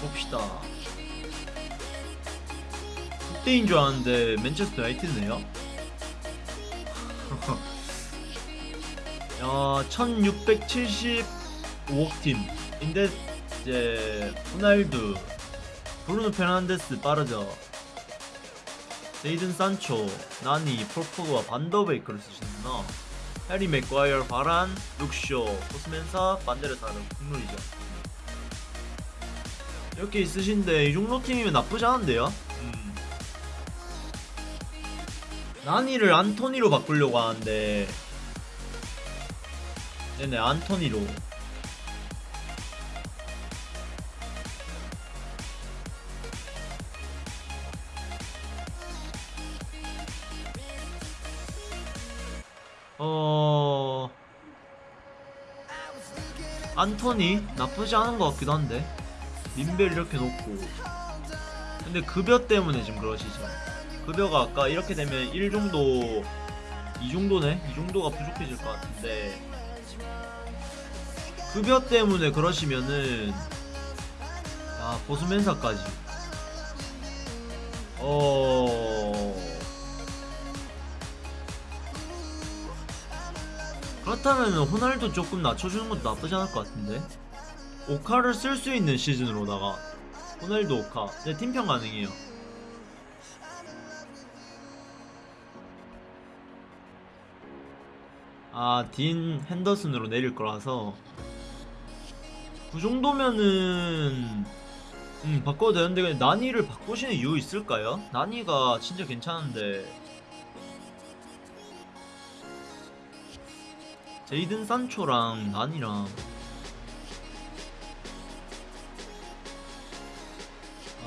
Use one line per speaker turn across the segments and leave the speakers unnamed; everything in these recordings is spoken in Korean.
봅시다. 그때인 줄 알았는데 맨체스터 유나이티드네요. 야, 1675억 팀인데 이제 호날두, 브루노 페르난데스 빠르죠. 제이든 산초, 나니, 폴포그와 반더베이크를 쓰시는구나. 해리 맥과이어, 바란, 룩쇼, 코스멘사, 반데르사르, 국룰이죠. 이렇게 있으신데 이 정도 팀이면 나쁘지 않은데요? 음. 나니를 안토니로 바꾸려고 하는데 네네 안토니로 어... 안토니 나쁘지 않은 것 같기도 한데 민벨 이렇게 놓고. 근데 급여 때문에 지금 그러시죠. 급여가 아까 이렇게 되면 1 정도 2 정도네? 이 정도가 부족해질 것 같은데. 급여 때문에 그러시면은 아 보수멘사까지. 어... 그렇다면 호날두 조금 낮춰주는 것도 나쁘지 않을 것 같은데 오카를 쓸 수 있는 시즌으로다가 호날두 오카. 네 팀평 가능해요. 아딘 핸더슨으로 내릴 거라서 그 정도면은 음 바꿔도 되는데 그냥 나니를 바꾸시는 이유 있을까요? 나니가 진짜 괜찮은데. 제이든 산초랑 난이랑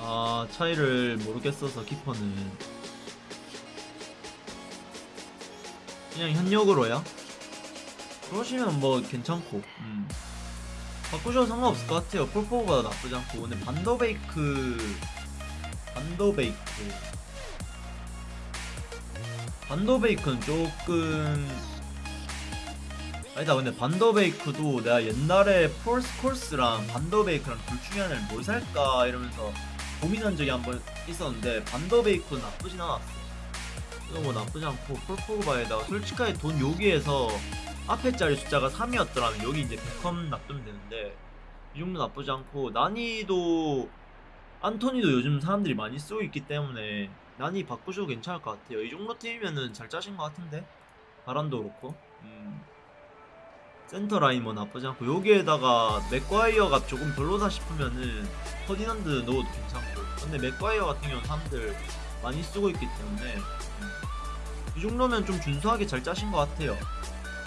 아 차이를 모르겠어서 키퍼는. 그냥 현역으로야? 그러시면 뭐 괜찮고 음. 바꾸셔도 상관없을 것 같아요. 폴포가 나쁘지 않고. 근데 반더베이크 반더베이크. 반더베이크는 조금 아니다. 근데 반더베이크도 내가 옛날에 폴스 콜스랑 반더베이크랑 둘 중에 하나를 뭘 살까 이러면서 고민한 적이 한 번 있었는데 반더베이크는 나쁘진 않았어. 이거 뭐 나쁘지 않고 폴포그바에다가 솔직하게 돈 여기에서 앞에 자리 숫자가 3이었더라면 여기 이제 베컴 놔두면 되는데 이 정도 나쁘지 않고 나니도 안토니도 요즘 사람들이 많이 쓰고 있기 때문에 나니 바꾸셔도 괜찮을 것 같아요. 이 정도 팀이면은 잘 짜신 것 같은데? 바란도 그렇고. 음. 센터 라인 뭐 나쁘지 않고 여기에다가 맥과이어가 조금 별로다 싶으면은 퍼디난드 넣어도 괜찮고 근데 맥과이어 같은 경우는 사람들 많이 쓰고 있기 때문에 음. 이 정도면 좀 준수하게 잘 짜신 것 같아요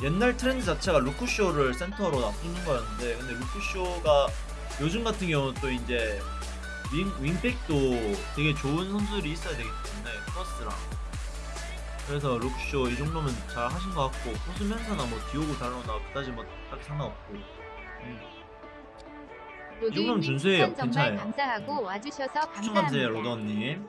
옛날 트렌드 자체가 루크쇼를 센터로 놔두는 거였는데 근데 루크쇼가 요즘 같은 경우는 또 이제 윙, 윙백도 되게 좋은 선수들이 있어야 되기 때문에 크로스랑 그래서 루크쇼 이 정도면 잘 하신 것 같고 호수면사나 뭐 디오고 달로나 그다지 뭐 딱히 상관없고 음. 이 정도면 준수해요
정말
괜찮아요
감사하고 와주셔서
추천감사해요
감사합니다.
로더님